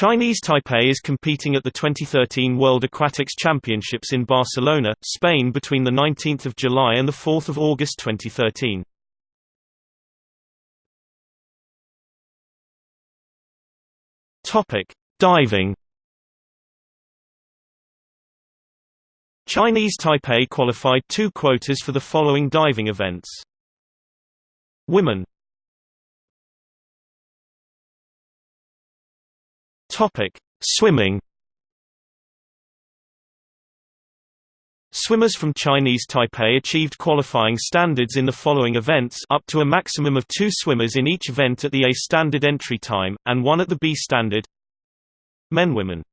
Chinese Taipei is competing at the 2013 World Aquatics Championships in Barcelona, Spain between 19 July and 4 August 2013. Topic: Diving. Chinese Taipei qualified two quotas for the following diving events. Women Topic: Swimming. Swimmers from Chinese Taipei achieved qualifying standards in the following events up to a maximum of two swimmers in each event at the A standard entry time, and one at the B standard Men Women